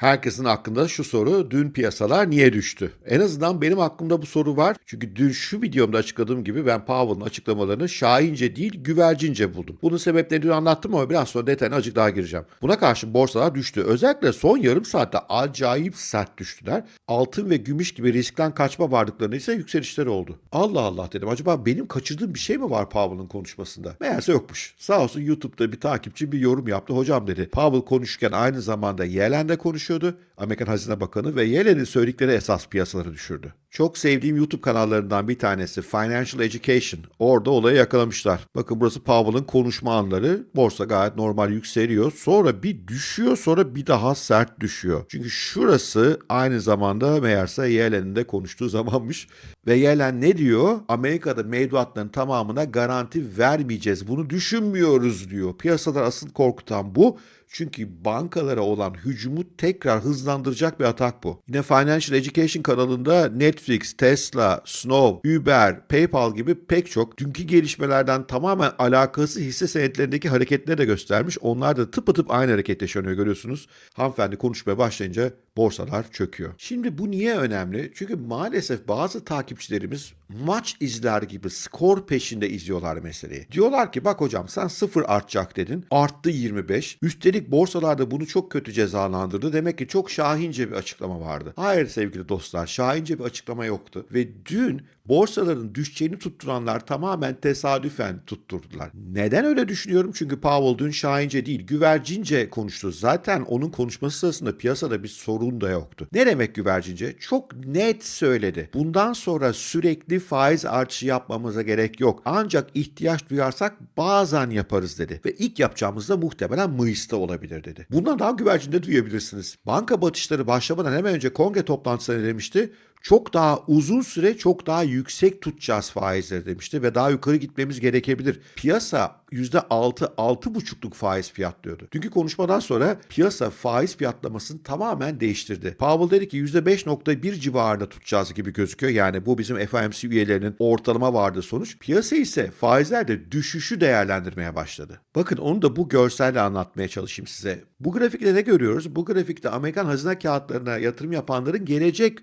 Herkesin aklında şu soru, dün piyasalar niye düştü? En azından benim aklımda bu soru var. Çünkü dün şu videomda açıkladığım gibi ben Powell'ın açıklamalarını şahince değil güvercince buldum. Bunun sebeplerini dün anlattım ama biraz sonra detayına azıcık daha gireceğim. Buna karşı borsalar düştü. Özellikle son yarım saatte acayip sert düştüler. Altın ve gümüş gibi riskten kaçma varlıklarında ise yükselişler oldu. Allah Allah dedim. Acaba benim kaçırdığım bir şey mi var Powell'ın konuşmasında? Meğerse yokmuş. Sağ olsun YouTube'da bir takipçi bir yorum yaptı. Hocam dedi Powell konuşurken aynı zamanda Yellen de konuşuyordu. Amerikan Hazine Bakanı ve Yellen'in söyledikleri esas piyasaları düşürdü. Çok sevdiğim YouTube kanallarından bir tanesi Financial Education. Orada olayı yakalamışlar. Bakın burası Powell'ın konuşma anları. Borsa gayet normal yükseliyor. Sonra bir düşüyor sonra bir daha sert düşüyor. Çünkü şurası aynı zamanda meğerse Yellen'in de konuştuğu zamanmış. Ve Yellen ne diyor? Amerika'da mevduatların tamamına garanti vermeyeceğiz. Bunu düşünmüyoruz diyor. Piyasalar asıl korkutan bu. Çünkü bankalara olan hücumu tekrar hızlandıracak bir atak bu. Yine Financial Education kanalında Netflix, Tesla, Snow, Uber, PayPal gibi pek çok dünkü gelişmelerden tamamen alakası hisse senetlerindeki hareketleri de göstermiş. Onlar da tıpatıp aynı hareket yaşanıyor görüyorsunuz. Hanımefendi konuşmaya başlayınca borsalar çöküyor. Şimdi bu niye önemli? Çünkü maalesef bazı takipçilerimiz maç izler gibi skor peşinde izliyorlar meseleyi. Diyorlar ki bak hocam sen sıfır artacak dedin. Arttı 25. Üstelik borsalarda bunu çok kötü cezalandırdı. Demek ki çok şahince bir açıklama vardı. Hayır sevgili dostlar şahince bir açıklama yoktu. Ve dün borsaların düşeceğini tutturanlar tamamen tesadüfen tutturdular. Neden öyle düşünüyorum? Çünkü Powell dün şahince değil güvercince konuştu. Zaten onun konuşması sırasında piyasada bir sorun da yoktu. Ne demek güvercince? Çok net söyledi. Bundan sonra sürekli faiz artışı yapmamıza gerek yok. Ancak ihtiyaç duyarsak bazen yaparız dedi. Ve ilk yapacağımız da muhtemelen Mayıs'ta olabilir dedi. Bundan daha güvercinde duyabilirsiniz. Banka batışları başlamadan hemen önce kongre toplantısında demişti çok daha uzun süre çok daha yüksek tutacağız faizleri demişti ve daha yukarı gitmemiz gerekebilir. Piyasa %6, 6,5'luk faiz fiyatlıyordu. Dünkü konuşmadan sonra piyasa faiz fiyatlamasını tamamen değiştirdi. Powell dedi ki %5.1 civarında tutacağız gibi gözüküyor. Yani bu bizim FOMC üyelerinin ortalama vardı sonuç. Piyasa ise faizlerde düşüşü değerlendirmeye başladı. Bakın onu da bu görselle anlatmaya çalışayım size. Bu grafikte ne görüyoruz? Bu grafikte Amerikan hazine kağıtlarına yatırım yapanların gelecek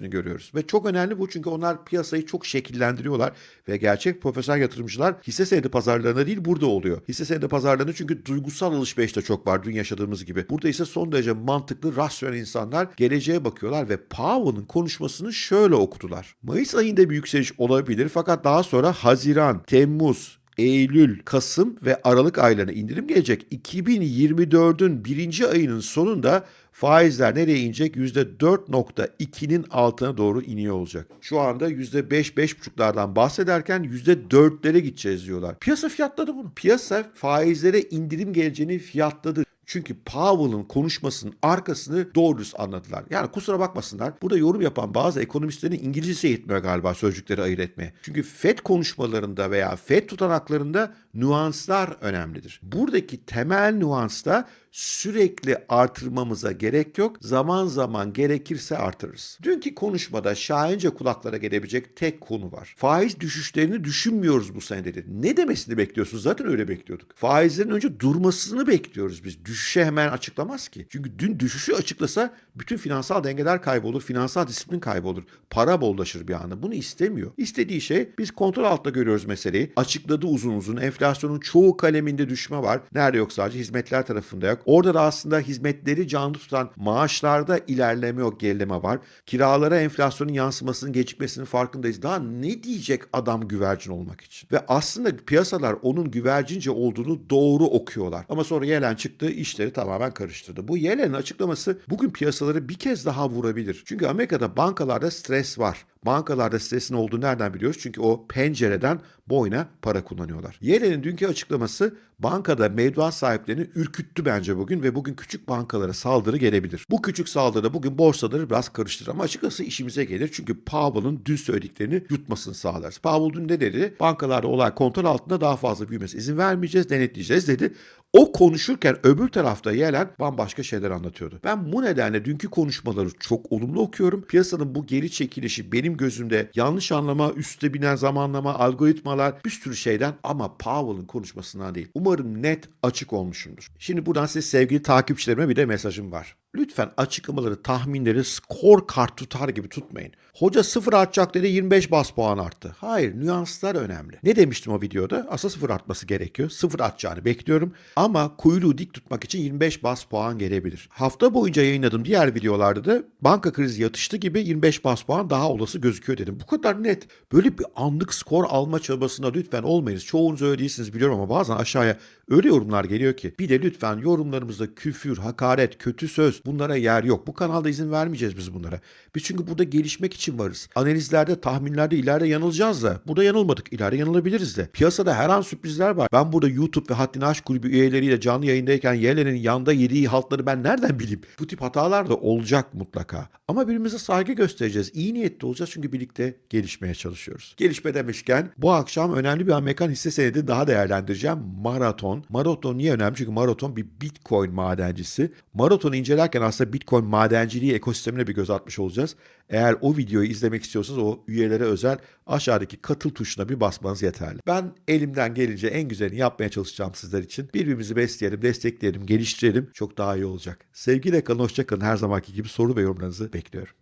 öngörüsünü görüyoruz. Ve çok önemli bu çünkü onlar piyasayı çok şekillendiriyorlar ve gerçek profesyonel yatırımcılar hisse senedi pazarlarında değil burada oluyor. Hisse senedi pazarlarında çünkü duygusal alışveriş de çok var dün yaşadığımız gibi. Burada ise son derece mantıklı, rasyonel insanlar geleceğe bakıyorlar ve Powell'ın konuşmasını şöyle okudular. Mayıs ayında bir yükseliş olabilir fakat daha sonra Haziran, Temmuz, Eylül, Kasım ve Aralık aylarına indirim gelecek. 2024'ün birinci ayının sonunda faizler nereye inecek? %4.2'nin altına doğru iniyor olacak. Şu anda %5-5.5'lardan bahsederken %4'lere gideceğiz diyorlar. Piyasa fiyatladı bunu. Piyasa faizlere indirim geleceğini fiyatladı. Çünkü Powell'ın konuşmasının arkasını doğru düz anladılar. Yani kusura bakmasınlar. Burada yorum yapan bazı ekonomistlerin İngilizcesi yetmiyor galiba sözcükleri ayırt etmeye. Çünkü FED konuşmalarında veya FED tutanaklarında nüanslar önemlidir. Buradaki temel nüans da sürekli artırmamıza gerek yok. Zaman zaman gerekirse artırırız. Dünkü konuşmada şahince kulaklara gelebilecek tek konu var. Faiz düşüşlerini düşünmüyoruz bu sene dedi. Ne demesini bekliyorsunuz? Zaten öyle bekliyorduk. Faizlerin önce durmasını bekliyoruz biz. Düşüşe hemen açıklamaz ki. Çünkü dün düşüşü açıklasa bütün finansal dengeler kaybolur, finansal disiplin kaybolur. Para bollaşır bir anda. Bunu istemiyor. İstediği şey biz kontrol altında görüyoruz meseleyi. Açıkladı uzun uzun. Enflasyonun çoğu kaleminde düşme var. Nerede yok sadece hizmetler tarafında yok. Orada da aslında hizmetleri canlı tutan maaşlarda ilerleme yok, gerileme var. Kiralara enflasyonun yansımasının gecikmesinin farkındayız. Daha ne diyecek adam güvercin olmak için? Ve aslında piyasalar onun güvercince olduğunu doğru okuyorlar. Ama sonra Yellen çıktı, işleri tamamen karıştırdı. Bu Yellen'in açıklaması bugün piyasaları bir kez daha vurabilir. Çünkü Amerika'da bankalarda stres var. Bankalarda stresin olduğunu nereden biliyoruz? Çünkü o pencereden boyuna para kullanıyorlar. Yellen'in dünkü açıklaması bankada mevduat sahiplerini ürküttü bence bugün ve bugün küçük bankalara saldırı gelebilir. Bu küçük saldırı bugün borsaları biraz karıştırır ama açıkçası işimize gelir. Çünkü Powell'ın dün söylediklerini yutmasını sağlarız. Powell dün ne dedi? Bankalarda olay kontrol altında daha fazla büyümesi izin vermeyeceğiz, denetleyeceğiz dedi. O konuşurken öbür tarafta Yellen bambaşka şeyler anlatıyordu. Ben bu nedenle dünkü konuşmaları çok olumlu okuyorum. Piyasanın bu geri çekilişi benim gözümde yanlış anlama, üste binen zamanlama, algoritmalar bir sürü şeyden ama Powell'ın konuşmasından değil. Umarım net açık olmuşumdur. Şimdi buradan size sevgili takipçilerime bir de mesajım var. Lütfen açıklamaları, tahminleri skor kart tutar gibi tutmayın. Hoca sıfır artacak dedi 25 bas puan arttı. Hayır nüanslar önemli. Ne demiştim o videoda? Aslında sıfır artması gerekiyor. Sıfır artacağını bekliyorum. Ama kuyruğu dik tutmak için 25 bas puan gelebilir. Hafta boyunca yayınladığım diğer videolarda da banka krizi yatıştı gibi 25 bas puan daha olası gözüküyor dedim. Bu kadar net. Böyle bir anlık skor alma çabasına lütfen olmayınız. Çoğunuz öyle değilsiniz biliyorum ama bazen aşağıya öyle yorumlar geliyor ki. Bir de lütfen yorumlarımızda küfür, hakaret, kötü söz bunlara yer yok. Bu kanalda izin vermeyeceğiz biz bunlara. Biz çünkü burada gelişmek için varız. Analizlerde, tahminlerde ileride yanılacağız da. Burada yanılmadık. İleride yanılabiliriz de. Piyasada her an sürprizler var. Ben burada YouTube ve Haddini Aşk Kulübü üyeleriyle canlı yayındayken Yelen'in yanda yediği haltları ben nereden bileyim? Bu tip hatalar da olacak mutlaka. Ama birbirimize saygı göstereceğiz. İyi niyetli olacağız çünkü birlikte gelişmeye çalışıyoruz. Gelişme demişken bu akşam önemli bir Amerikan hisse senedi daha değerlendireceğim. Maraton. Maraton niye önemli? Çünkü Maraton bir Bitcoin madencisi. Maraton'u incelerken aslında Bitcoin madenciliği ekosistemine bir göz atmış olacağız. Eğer o videoyu izlemek istiyorsanız o üyelere özel aşağıdaki katıl tuşuna bir basmanız yeterli. Ben elimden gelince en güzelini yapmaya çalışacağım sizler için. Birbirimizi besleyelim, destekleyelim, geliştirelim. Çok daha iyi olacak. Sevgiyle kalın, hoşça kalın. Her zamanki gibi soru ve yorumlarınızı bekliyorum.